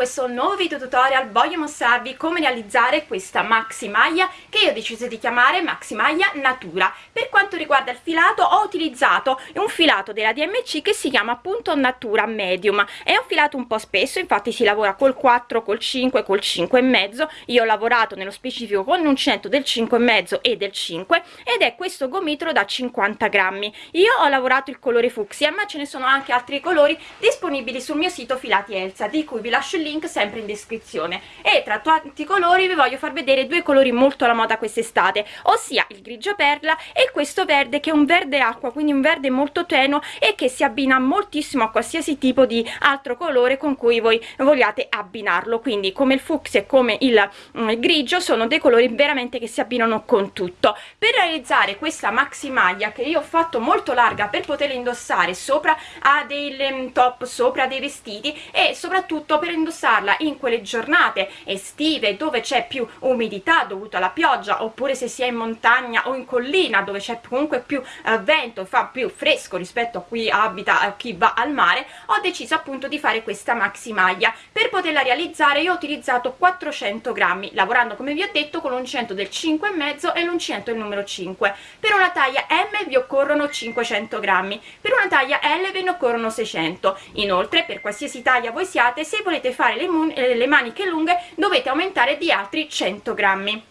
questo nuovo video tutorial voglio mostrarvi come realizzare questa maxi maglia che io ho deciso di chiamare maxi maglia natura. Per quanto riguarda il filato ho utilizzato un filato della DMC che si chiama appunto natura medium. È un filato un po' spesso infatti si lavora col 4 col 5 col 5 e mezzo. Io ho lavorato nello specifico con l'uncinetto del 5 e mezzo e del 5 ed è questo gomitolo da 50 grammi. Io ho lavorato il colore fucsia ma ce ne sono anche altri colori disponibili sul mio sito filati Elsa di cui vi lascio il link sempre in descrizione. E tra tanti colori vi voglio far vedere due colori molto alla moda quest'estate ossia il grigio perla e questo verde che è un verde acqua quindi un verde molto tenuo e che si abbina moltissimo a qualsiasi tipo di altro colore con cui voi vogliate abbinarlo. Quindi come il fucsia e come il, mm, il grigio sono dei colori veramente che si abbinano con tutto. Per realizzare questa maxi maglia che io ho fatto molto larga per poterla indossare sopra a dei mm, top sopra dei vestiti e soprattutto per indossarla in quelle giornate estive dove c'è più umidità dovuta alla pioggia oppure se si è in montagna o in collina dove c'è comunque più eh, vento fa più fresco rispetto a chi abita a chi va al mare ho deciso appunto di fare questa maxi maglia. Per poterla realizzare io ho utilizzato 400 grammi lavorando come vi ho detto con l'uncinetto del 5,5 e l'uncinetto del numero 5 per una taglia M vi occorrono 500 grammi per una taglia L ve ne occorrono 600 inoltre per qualsiasi taglia voi siate se volete volete fare le, eh, le maniche lunghe dovete aumentare di altri 100 grammi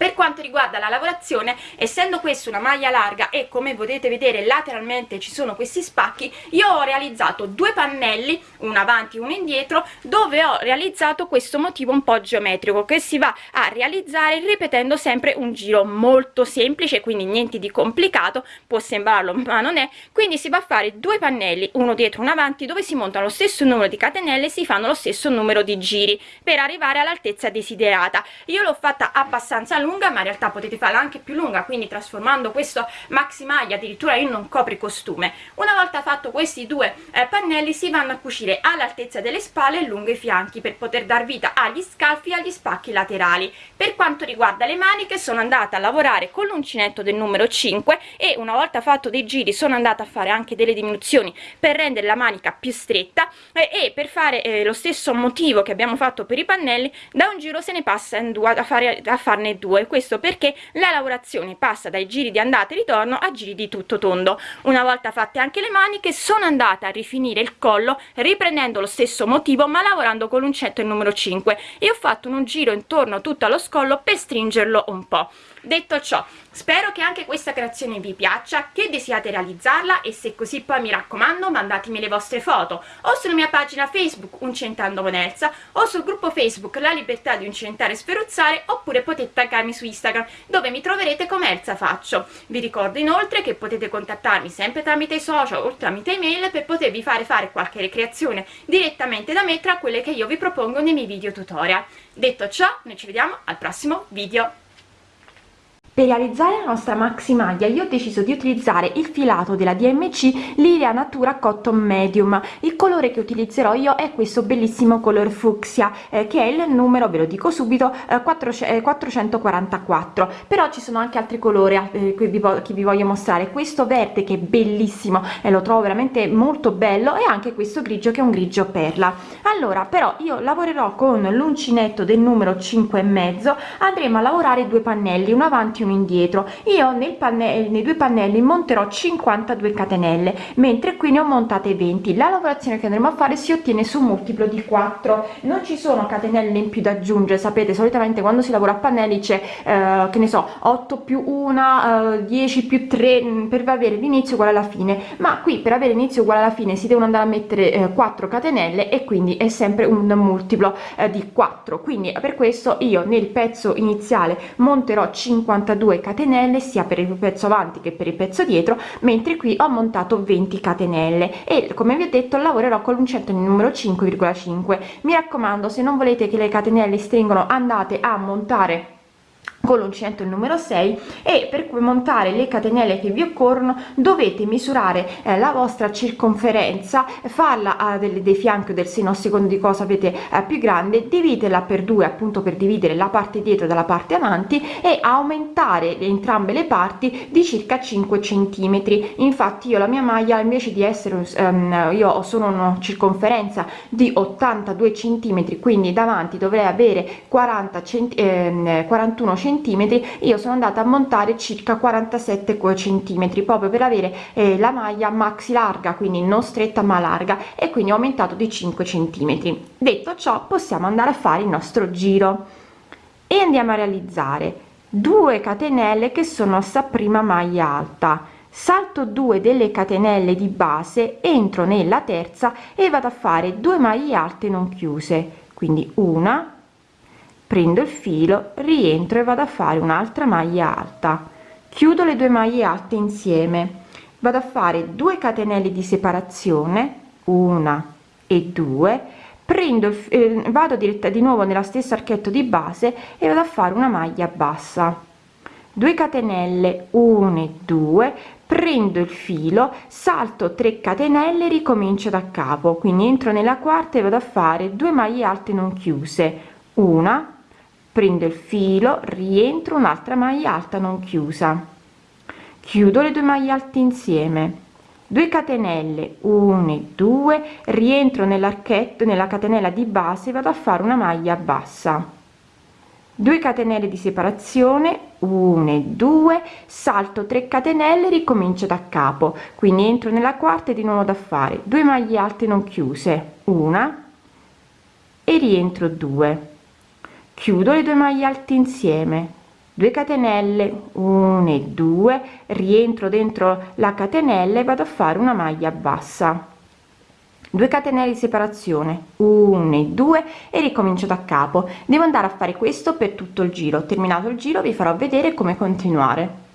per quanto riguarda la lavorazione essendo questa una maglia larga e come potete vedere lateralmente ci sono questi spacchi io ho realizzato due pannelli uno avanti e uno indietro dove ho realizzato questo motivo un po' geometrico che si va a realizzare ripetendo sempre un giro molto semplice quindi niente di complicato può sembrarlo ma non è. Quindi si va a fare due pannelli uno dietro uno avanti dove si montano lo stesso numero di catenelle si fanno lo stesso numero di giri per arrivare all'altezza desiderata. Io l'ho fatta abbastanza lunga lunga ma in realtà potete farla anche più lunga quindi trasformando questo maxi maglia addirittura in un copricostume. Una volta fatto questi due eh, pannelli si vanno a cucire all'altezza delle spalle e lungo i fianchi per poter dar vita agli scalfi e agli spacchi laterali. Per quanto riguarda le maniche sono andata a lavorare con l'uncinetto del numero 5 e una volta fatto dei giri sono andata a fare anche delle diminuzioni per rendere la manica più stretta eh, e per fare eh, lo stesso motivo che abbiamo fatto per i pannelli da un giro se ne passa in due a, fare, a farne due due questo perché la lavorazione passa dai giri di andata e ritorno a giri di tutto tondo. Una volta fatte anche le maniche sono andata a rifinire il collo riprendendo lo stesso motivo ma lavorando con l'uncetto il numero 5 e ho fatto un giro intorno tutto allo scollo per stringerlo un po' detto ciò spero che anche questa creazione vi piaccia che desiate realizzarla e se così poi mi raccomando mandatemi le vostre foto o sulla mia pagina facebook uncentando con Elsa o sul gruppo facebook la libertà di uncentare e sferuzzare oppure potete taggarmi su instagram dove mi troverete come Elsa Faccio. Vi ricordo inoltre che potete contattarmi sempre tramite i social o tramite email per potervi fare fare qualche ricreazione direttamente da me tra quelle che io vi propongo nei miei video tutorial. Detto ciò noi ci vediamo al prossimo video per realizzare la nostra maxi maglia io ho deciso di utilizzare il filato della DMC Lilia Natura Cotton Medium. Il colore che utilizzerò io è questo bellissimo color fucsia eh, che è il numero, ve lo dico subito, eh, 4, eh, 444. Però ci sono anche altri colori eh, che, vi, voglio mostrare. Questo verde che è bellissimo e lo trovo veramente molto bello e anche questo grigio che è un grigio perla. Allora però io lavorerò con l'uncinetto del numero 5 e mezzo andremo a lavorare due pannelli, uno avanti uno indietro. Io nel pannello nei due pannelli monterò 52 catenelle mentre qui ne ho montate 20 la lavorazione che andremo a fare si ottiene su multiplo di 4 non ci sono catenelle in più da aggiungere sapete? Solitamente quando si lavora a pannelli c'è eh, che ne so 8 più 1 eh, 10 più 3 mm, per avere l'inizio uguale alla fine. Ma qui per avere inizio uguale alla fine si devono andare a mettere eh, 4 catenelle e quindi è sempre un multiplo eh, di 4 quindi per questo io nel pezzo iniziale monterò 52 42 catenelle sia per il pezzo avanti che per il pezzo dietro mentre qui ho montato 20 catenelle e come vi ho detto lavorerò con l'uncinetto numero 5,5 mi raccomando se non volete che le catenelle stringono andate a montare con l'uncinetto numero 6 e per montare le catenelle che vi occorrono dovete misurare eh, la vostra circonferenza farla a delle dei fianchi del seno a seconda di cosa avete eh, più grande dividela per due appunto per dividere la parte dietro dalla parte avanti e aumentare entrambe le parti di circa 5 centimetri. Infatti io la mia maglia invece di essere um, io ho solo una circonferenza di 82 centimetri quindi davanti dovrei avere 40 centi eh, 41 centimetri. Io sono andata a montare circa 47 centimetri proprio per avere eh, la maglia maxi larga quindi non stretta ma larga e quindi ho aumentato di 5 centimetri. Detto ciò possiamo andare a fare il nostro giro. E andiamo a realizzare 2 catenelle che sono sta prima maglia alta. Salto 2 delle catenelle di base entro nella terza e vado a fare 2 maglie alte non chiuse. Quindi una prendo il filo rientro e vado a fare un'altra maglia alta. Chiudo le due maglie alte insieme. Vado a fare 2 catenelle di separazione una e due. Prendo eh, vado diretta di nuovo nella stessa archetto di base e vado a fare una maglia bassa. 2 catenelle 1 e 2 prendo il filo salto 3 catenelle ricomincio da capo. Quindi entro nella quarta e vado a fare 2 maglie alte non chiuse. Una prendo il filo rientro un'altra maglia alta non chiusa. Chiudo le due maglie alte insieme. 2 catenelle 1 e 2 rientro nell'archetto nella catenella di base vado a fare una maglia bassa. 2 catenelle di separazione 1 e 2 salto 3 catenelle ricomincio da capo. Quindi entro nella quarta e di nuovo da fare. 2 maglie alte non chiuse una e rientro 2 chiudo le due maglie alte insieme. 2 catenelle 1 e 2 rientro dentro la catenella e vado a fare una maglia bassa. 2 catenelle di separazione 1 e 2 e ricomincio da capo. Devo andare a fare questo per tutto il giro. Terminato il giro vi farò vedere come continuare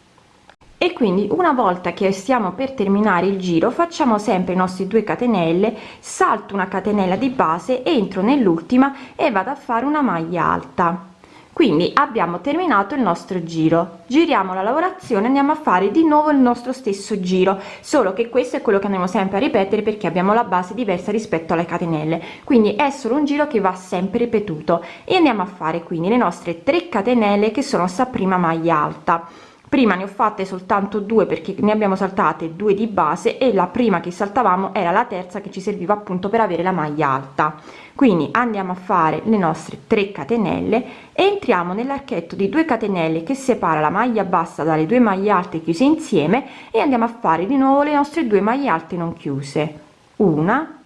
e quindi una volta che stiamo per terminare il giro facciamo sempre i nostri 2 catenelle salto una catenella di base entro nell'ultima e vado a fare una maglia alta. Quindi abbiamo terminato il nostro giro. Giriamo la lavorazione andiamo a fare di nuovo il nostro stesso giro. Solo che questo è quello che andiamo sempre a ripetere perché abbiamo la base diversa rispetto alle catenelle. Quindi è solo un giro che va sempre ripetuto. E andiamo a fare quindi le nostre 3 catenelle che sono sta prima maglia alta prima ne ho fatte soltanto due perché ne abbiamo saltate due di base e la prima che saltavamo era la terza che ci serviva appunto per avere la maglia alta. Quindi andiamo a fare le nostre 3 catenelle entriamo nell'archetto di 2 catenelle che separa la maglia bassa dalle due maglie alte chiuse insieme e andiamo a fare di nuovo le nostre due maglie alte non chiuse. Una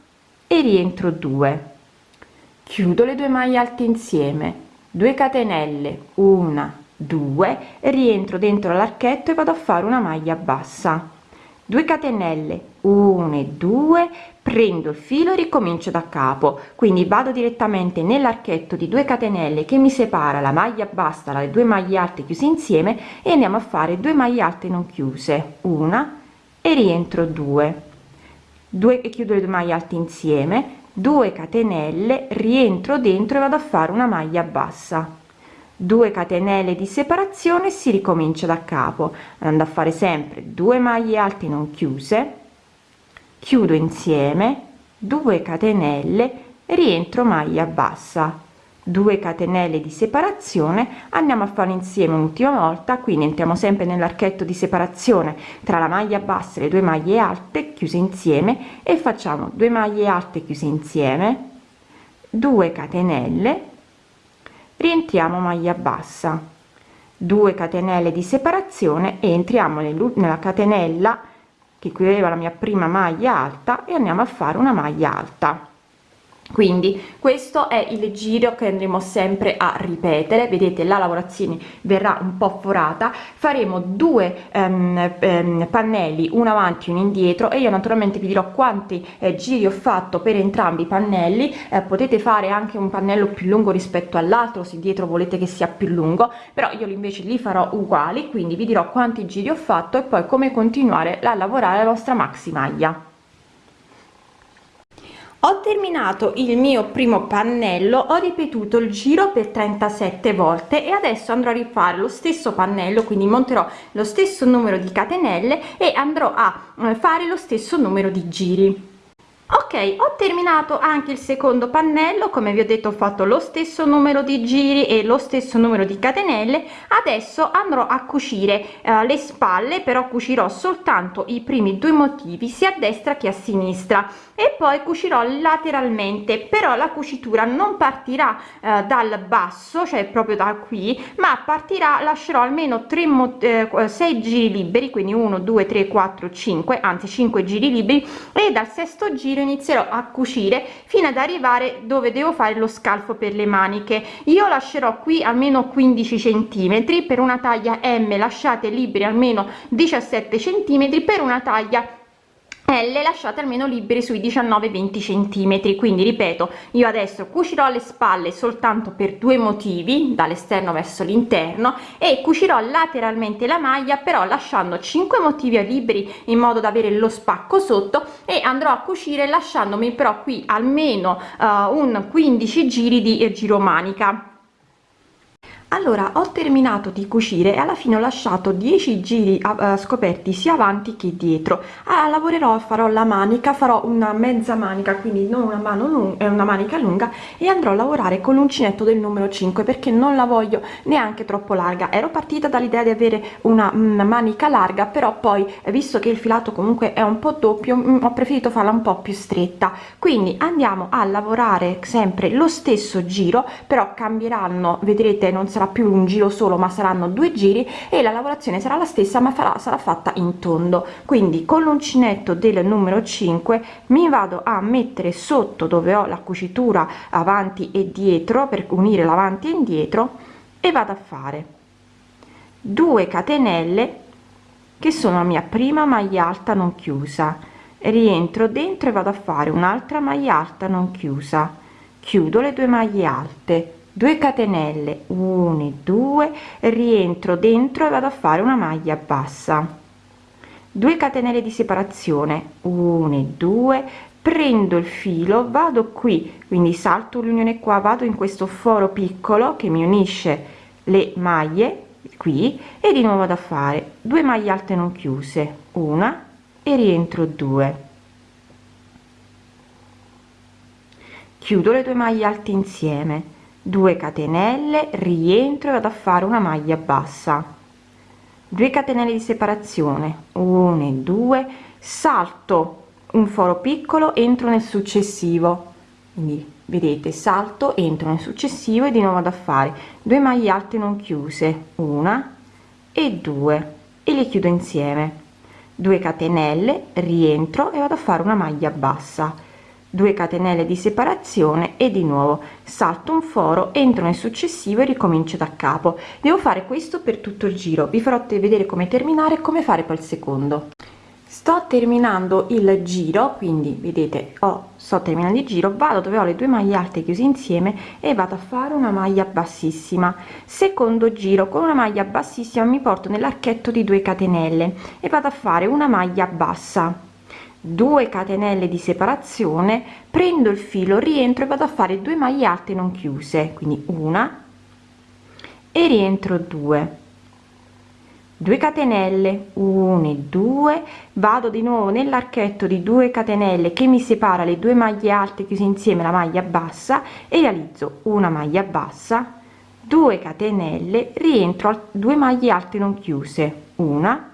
e rientro 2 chiudo le due maglie alte insieme. 2 catenelle una 2 rientro dentro l'archetto e vado a fare una maglia bassa. 2 catenelle. 1 e 2 prendo il filo e ricomincio da capo. Quindi vado direttamente nell'archetto di 2 catenelle che mi separa la maglia bassa dalle due maglie alte chiuse insieme e andiamo a fare due maglie alte non chiuse. Una e rientro 2 2 e chiudo le due maglie alte insieme. 2 catenelle rientro dentro e vado a fare una maglia bassa 2 catenelle di separazione si ricomincia da capo andando a fare sempre 2 maglie alte non chiuse chiudo insieme 2 catenelle rientro maglia bassa. 2 catenelle di separazione andiamo a fare insieme un'ultima volta quindi entriamo sempre nell'archetto di separazione tra la maglia bassa e le due maglie alte chiuse insieme e facciamo 2 maglie alte chiuse insieme 2 catenelle rientriamo maglia bassa. 2 catenelle di separazione e entriamo nella catenella che qui aveva la mia prima maglia alta e andiamo a fare una maglia alta quindi questo è il giro che andremo sempre a ripetere. Vedete la lavorazione verrà un po forata. Faremo due um, um, pannelli uno avanti uno indietro e io naturalmente vi dirò quanti eh, giri ho fatto per entrambi i pannelli. Eh, potete fare anche un pannello più lungo rispetto all'altro se dietro volete che sia più lungo però io invece li farò uguali. Quindi vi dirò quanti giri ho fatto e poi come continuare a lavorare la vostra maxi maglia ho terminato il mio primo pannello ho ripetuto il giro per 37 volte e adesso andrò a rifare lo stesso pannello quindi monterò lo stesso numero di catenelle e andrò a eh, fare lo stesso numero di giri ok ho terminato anche il secondo pannello come vi ho detto ho fatto lo stesso numero di giri e lo stesso numero di catenelle. Adesso andrò a cucire eh, le spalle però cucirò soltanto i primi due motivi sia a destra che a sinistra e poi cucirò lateralmente. Però la cucitura non partirà eh, dal basso cioè proprio da qui ma partirà lascerò almeno 3 eh, 6 giri liberi quindi 1 2 3 4 5 anzi 5 giri liberi e dal sesto giro giro inizierò a cucire fino ad arrivare dove devo fare lo scalfo per le maniche. Io lascerò qui almeno 15 centimetri per una taglia m lasciate liberi almeno 17 centimetri per una taglia L lasciate almeno liberi sui 19-20 centimetri. Quindi ripeto io adesso cucirò le spalle soltanto per due motivi dall'esterno verso l'interno e cucirò lateralmente la maglia però lasciando 5 motivi liberi in modo da avere lo spacco sotto e andrò a cucire lasciandomi però qui almeno uh, un 15 giri di giro manica allora ho terminato di cucire e alla fine ho lasciato 10 giri uh, scoperti sia avanti che dietro. Ah, lavorerò farò la manica farò una mezza manica quindi non una mano lunga una manica lunga e andrò a lavorare con l'uncinetto del numero 5 perché non la voglio neanche troppo larga. Ero partita dall'idea di avere una, una, manica larga però poi visto che il filato comunque è un po doppio mh, ho preferito farla un po più stretta. Quindi andiamo a lavorare sempre lo stesso giro però cambieranno vedrete non sarà sarà più un giro solo ma saranno due giri e la lavorazione sarà la stessa ma farà, sarà fatta in tondo. Quindi con l'uncinetto del numero 5 mi vado a mettere sotto dove ho la cucitura avanti e dietro per unire l'avanti e indietro e vado a fare 2 catenelle che sono la mia prima maglia alta non chiusa. Rientro dentro e vado a fare un'altra maglia alta non chiusa. Chiudo le due maglie alte 2 catenelle 1 2 rientro dentro e vado a fare una maglia bassa. 2 catenelle di separazione 1 2 prendo il filo vado qui quindi salto l'unione qua vado in questo foro piccolo che mi unisce le maglie qui e di nuovo vado a fare 2 maglie alte non chiuse una e rientro 2 chiudo le due maglie alte insieme 2 catenelle rientro e vado a fare una maglia bassa. 2 catenelle di separazione 1 e 2 salto un foro piccolo entro nel successivo. Quindi vedete salto entro nel successivo e di nuovo vado a fare 2 maglie alte non chiuse una e due e le chiudo insieme. 2 catenelle rientro e vado a fare una maglia bassa 2 catenelle di separazione e di nuovo salto un foro entro nel successivo e ricomincio da capo. Devo fare questo per tutto il giro. Vi farò vedere come terminare e come fare poi il secondo. Sto terminando il giro quindi vedete ho sto terminando il giro vado dove ho le due maglie alte chiuse insieme e vado a fare una maglia bassissima. Secondo giro con una maglia bassissima mi porto nell'archetto di 2 catenelle e vado a fare una maglia bassa 2 catenelle di separazione prendo il filo rientro e vado a fare 2 maglie alte non chiuse quindi una e rientro 2 2 catenelle 1 2 vado di nuovo nell'archetto di 2 catenelle che mi separa le due maglie alte chiuse insieme la maglia bassa e realizzo una maglia bassa 2 catenelle rientro a 2 maglie alte non chiuse una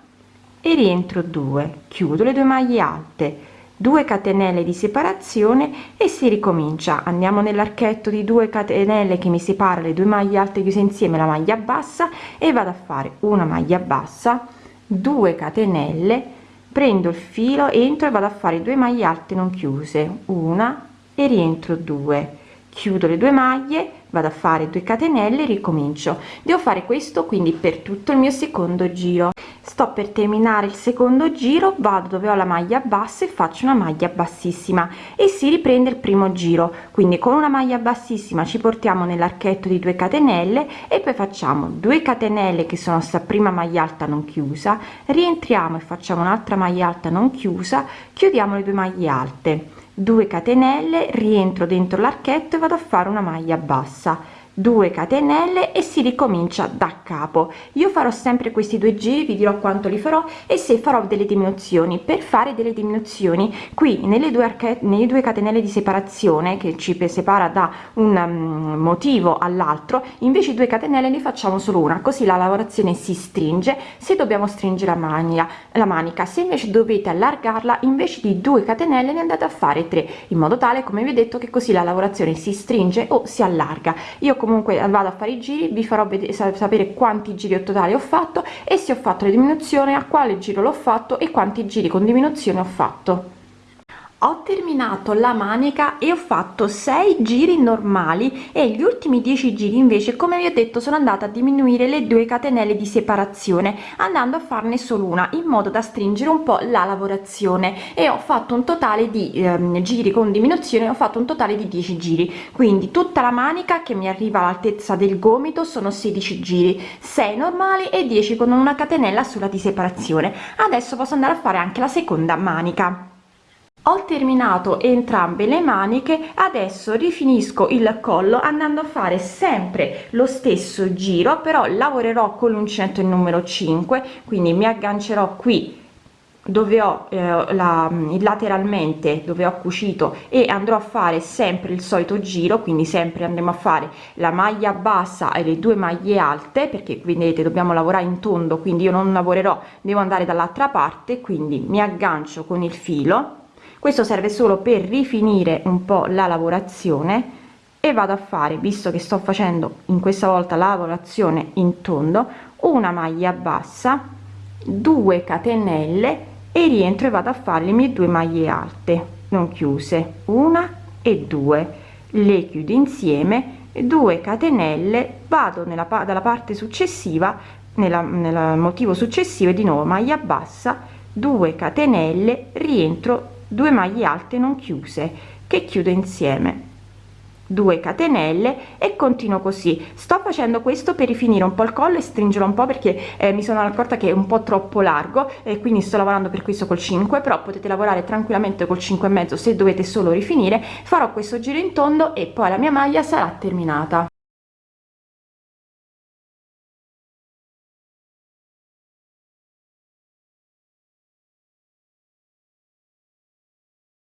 e rientro 2 chiudo le due maglie alte. 2 catenelle di separazione e si ricomincia. Andiamo nell'archetto di 2 catenelle che mi separa le due maglie alte chiuse insieme la maglia bassa e vado a fare una maglia bassa 2 catenelle prendo il filo entro e vado a fare due maglie alte non chiuse. Una e rientro 2 chiudo le due maglie vado a fare 2 catenelle ricomincio. Devo fare questo quindi per tutto il mio secondo giro. Sto per terminare il secondo giro vado dove ho la maglia bassa e faccio una maglia bassissima. E si riprende il primo giro. Quindi con una maglia bassissima ci portiamo nell'archetto di 2 catenelle e poi facciamo 2 catenelle che sono sta prima maglia alta non chiusa rientriamo e facciamo un'altra maglia alta non chiusa chiudiamo le due maglie alte 2 catenelle rientro dentro l'archetto e vado a fare una maglia bassa 2 catenelle e si ricomincia da capo. Io farò sempre questi due giri vi dirò quanto li farò e se farò delle diminuzioni. Per fare delle diminuzioni qui nelle due archette nelle due catenelle di separazione che ci separa da un um, motivo all'altro invece due catenelle ne facciamo solo una così la lavorazione si stringe se dobbiamo stringere la maglia la manica. Se invece dovete allargarla invece di 2 catenelle ne andate a fare 3 in modo tale come vi ho detto che così la lavorazione si stringe o si allarga. Io comunque vado a fare i giri vi farò sapere quanti giri totali ho fatto e se ho fatto la diminuzione a quale giro l'ho fatto e quanti giri con diminuzione ho fatto ho terminato la manica e ho fatto 6 giri normali e gli ultimi 10 giri invece come vi ho detto sono andata a diminuire le due catenelle di separazione andando a farne solo una in modo da stringere un po la lavorazione. E ho fatto un totale di ehm, giri con diminuzione ho fatto un totale di 10 giri. Quindi tutta la manica che mi arriva all'altezza del gomito sono 16 giri 6 normali e 10 con una catenella sola di separazione. Adesso posso andare a fare anche la seconda manica ho terminato entrambe le maniche adesso rifinisco il collo andando a fare sempre lo stesso giro però lavorerò con l'uncinetto il numero 5 quindi mi aggancerò qui dove ho eh, la lateralmente dove ho cucito e andrò a fare sempre il solito giro quindi sempre andremo a fare la maglia bassa e le due maglie alte perché vedete dobbiamo lavorare in tondo quindi io non lavorerò devo andare dall'altra parte quindi mi aggancio con il filo questo serve solo per rifinire un po la lavorazione e vado a fare visto che sto facendo in questa volta lavorazione in tondo una maglia bassa 2 catenelle e rientro e vado a fare le mie due maglie alte non chiuse una e due. Le chiudo insieme 2 catenelle vado nella dalla parte successiva nella, nel motivo successivo di nuovo maglia bassa 2 catenelle rientro 2 maglie alte non chiuse che chiudo insieme. 2 catenelle e continuo così. Sto facendo questo per rifinire un po il collo e stringerlo un po perché eh, mi sono accorta che è un po troppo largo e quindi sto lavorando per questo col 5 però potete lavorare tranquillamente col 5 e mezzo se dovete solo rifinire. Farò questo giro in tondo e poi la mia maglia sarà terminata